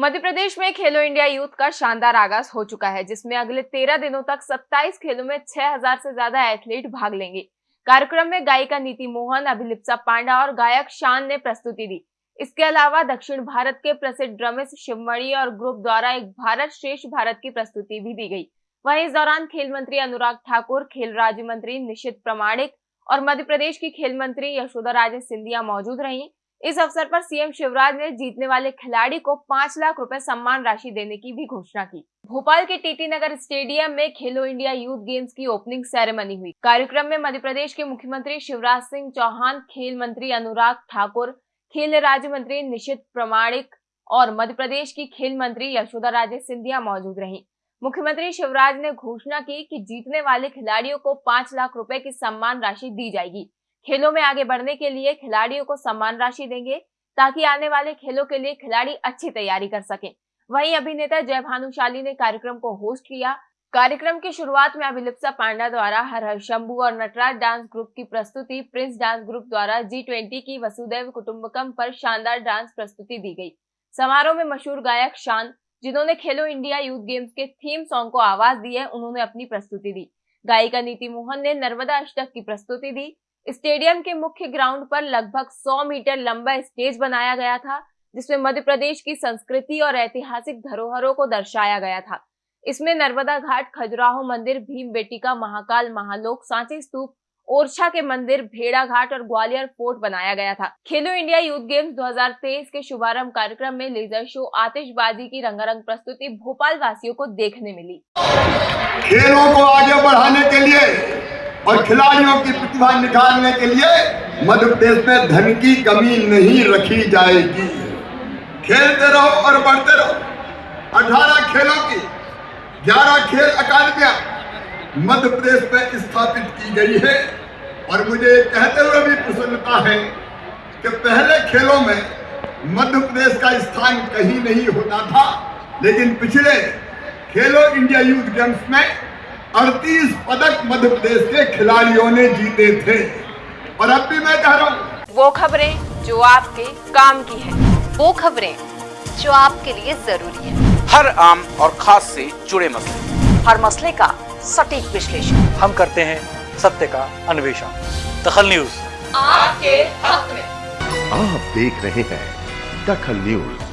मध्य प्रदेश में Khelo India youth का शानदार आगाज़ हो चुका है, जिसमें अगले तेरह दिनों तक 27 खेलों में 6000 से ज़्यादा एथलीट भाग लेंगे। कार्यक्रम में गायिका नीति मोहन, अभिलिप्सा पांडा और गायक शान ने प्रस्तुति दी। इसके अलावा दक्षिण भारत के प्रसिद्ध ड्रमिस शिवमणि और ग्रुप द्वारा एक भारत श्रेष्ठ भारत की प्रस्तुति भी दी गई। वहीं इस दौरान खेल मंत्री अनुराग ठाकुर, खेल राज्य मंत्री निशित प्रमाणिक और मध्य प्रदेश की खेल मंत्री यशोदा राजे सिंधिया मौजूद रही। इस अवसर पर सीएम शिवराज ने जीतने वाले खिलाड़ी को पाँच लाख रुपए सम्मान राशि देने की भी घोषणा की। भोपाल के टीटी नगर स्टेडियम में खेलो इंडिया यूथ गेम्स की ओपनिंग सेरेमनी हुई। कार्यक्रम में मध्य प्रदेश के मुख्यमंत्री शिवराज सिंह चौहान, खेल मंत्री अनुराग ठाकुर, खेल राज्य मंत्री निशित प्रमाणिक और मध्य प्रदेश की खेल मंत्री यशोदा राजे सिंधिया मौजूद रही। मुख्यमंत्री शिवराज ने घोषणा की कि जीतने वाले खिलाड़ियों को पाँच लाख रुपए की सम्मान राशि दी जाएगी। खेलों में आगे बढ़ने के लिए खिलाड़ियों को सम्मान राशि देंगे, ताकि आने वाले खेलों के लिए खिलाड़ी अच्छी तैयारी कर सके। वहीं अभिनेता जय भानुशाली ने कार्यक्रम को होस्ट किया। कार्यक्रम की शुरुआत में अभिलिप्सा पांडा द्वारा हर हर शंभू और नटराज डांस ग्रुप की प्रस्तुति, प्रिंस डांस ग्रुप द्वारा जी ट्वेंटी की वसुदेव कुटुम्बकम पर शानदार डांस प्रस्तुति दी गई। समारोह में मशहूर गायक शान, जिन्होंने खेलो इंडिया यूथ गेम्स के थीम सॉन्ग को आवाज़ दी है, उन्होंने अपनी प्रस्तुति दी। गायिका नीति मोहन ने नर्मदा अष्टक की प्रस्तुति दी। स्टेडियम के मुख्य ग्राउंड पर लगभग 100 मीटर लंबा स्टेज बनाया गया था, जिसमें मध्य प्रदेश की संस्कृति और ऐतिहासिक धरोहरों को दर्शाया गया था। इसमें नर्मदा घाट, खजुराहो मंदिर, भीम बेटिका, महाकाल, महालोक, सांची स्तूप, ओरछा के मंदिर, भेड़ा घाट और ग्वालियर फोर्ट बनाया गया था। खेलो इंडिया यूथ गेम्स 2023 के शुभारंभ कार्यक्रम में लेजर शो, आतिशबाजी की रंगारंग प्रस्तुति भोपाल वासियों को देखने मिली। खेलों को आगे बढ़ाने के लिए और खिलाड़ियों की प्रतिभा निकालने के लिए मध्य प्रदेश में धन की कमी नहीं रखी जाएगी। खेलते रहो और बढ़ते रहो। अठारह खेलों की ग्यारह खेल अकादमियाँ मध्य प्रदेश में स्थापित की गई है। और मुझे कहते हुए भी प्रसन्नता है कि पहले खेलों में मध्य प्रदेश का स्थान कहीं नहीं होता था, लेकिन पिछले खेलो इंडिया यूथ गेम्स में अड़तीस पदक मध्य प्रदेश के खिलाड़ियों ने जीते थे। और अब भी मैं कह रहा हूँ। वो खबरें जो आपके काम की है। वो खबरें जो आपके लिए ज़रूरी है। हर आम और खास से जुड़े मसले। हर मसले का सटीक विश्लेषण। हम करते हैं सत्य का अन्वेषण। दखल न्यूज़। आपके हक में। आप देख रहे हैं दखल न्यूज़।